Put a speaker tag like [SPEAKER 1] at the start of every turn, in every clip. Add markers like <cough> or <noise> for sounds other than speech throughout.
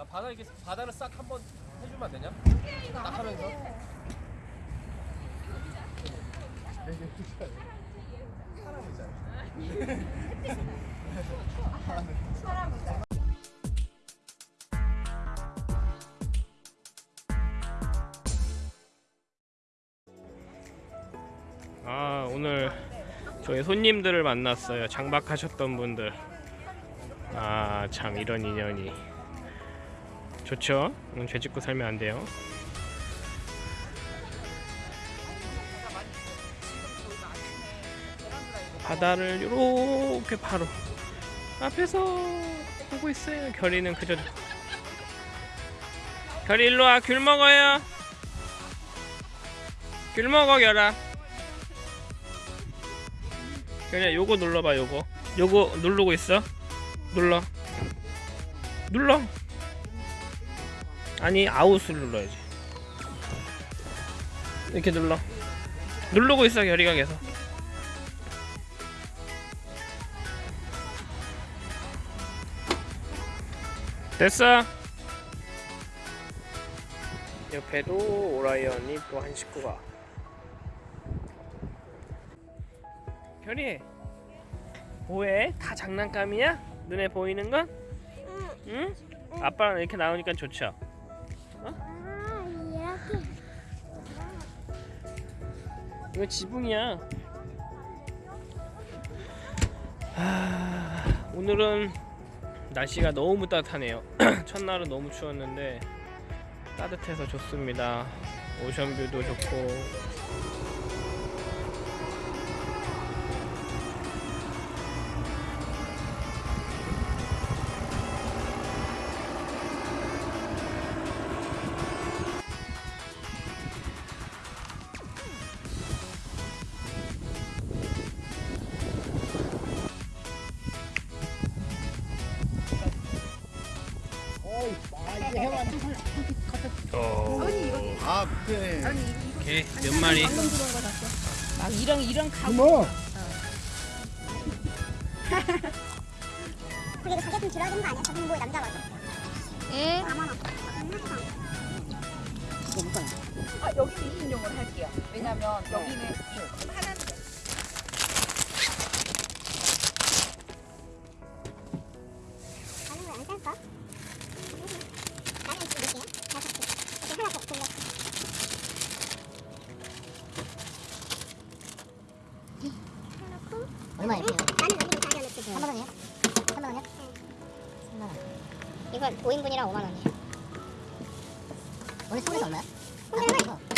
[SPEAKER 1] 야 바다 이렇게 바다를 싹 한번 해주면 안 되냐? 딱 하면서.
[SPEAKER 2] 아 오늘 저희 손님들을 만났어요 장박하셨던 분들 아 참 이런 인연이 좋죠? 음, 죄 짓고 살면 안 돼요. 바다를 이렇게 바로 앞에서 보고 있어요. 결이는 그저 결이 일로 와 귤 먹어요. 귤 먹어 결아. 그냥 요거 눌러봐 요거. 요거 누르고 있어? 눌러. 눌러 아니 아웃을 눌러야지 이렇게 눌러 누르고 있어 결이가 계속 됐어 옆에도 오라이언이 또 한 식구가 결이 뭐해? 다 장난감이야? 눈에 보이는 건? 응? 아빠랑 이렇게 나오니까 좋죠? 이거 지붕이야. 하... 오늘은 날씨가 너무 따뜻하네요. <clears throat> 첫날은 너무 추웠는데 따뜻해서 좋습니다. 오션뷰도 좋고 어...
[SPEAKER 3] 아, 그래.
[SPEAKER 2] 오케이 몇 마리
[SPEAKER 4] 막 이런 이런 가
[SPEAKER 3] 뭐?
[SPEAKER 5] 이거 가게 좀 줄여야 되는 거 아니야? 저기 뭐에 남자 맞아?
[SPEAKER 4] 예?
[SPEAKER 5] 4만 원.
[SPEAKER 4] 아 여기는 2인용을 할게요 왜냐면 여기는 하나
[SPEAKER 3] 얼마예요?
[SPEAKER 5] 나는 여기서 자기 넣고
[SPEAKER 3] 3만 원이요? 3만 원이요? 3만 원.
[SPEAKER 5] 이건 5인분이랑 5만 원이에요.
[SPEAKER 3] 오늘 서울에서 얼마야?
[SPEAKER 5] 혼자는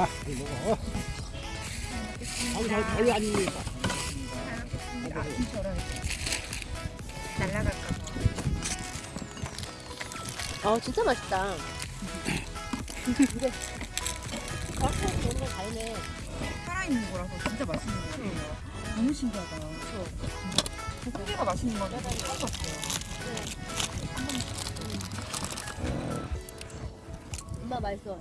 [SPEAKER 5] 아,
[SPEAKER 3] 아, 이거 잘, 별로 안 입니다.
[SPEAKER 4] 어 진짜 맛있다
[SPEAKER 6] 살아있는 거라서 진짜 맛있는 거 같아요. 너무 신기하다. 그래서 고기가 맛있는 건 처음 봤어요.
[SPEAKER 4] 엄마 맛있어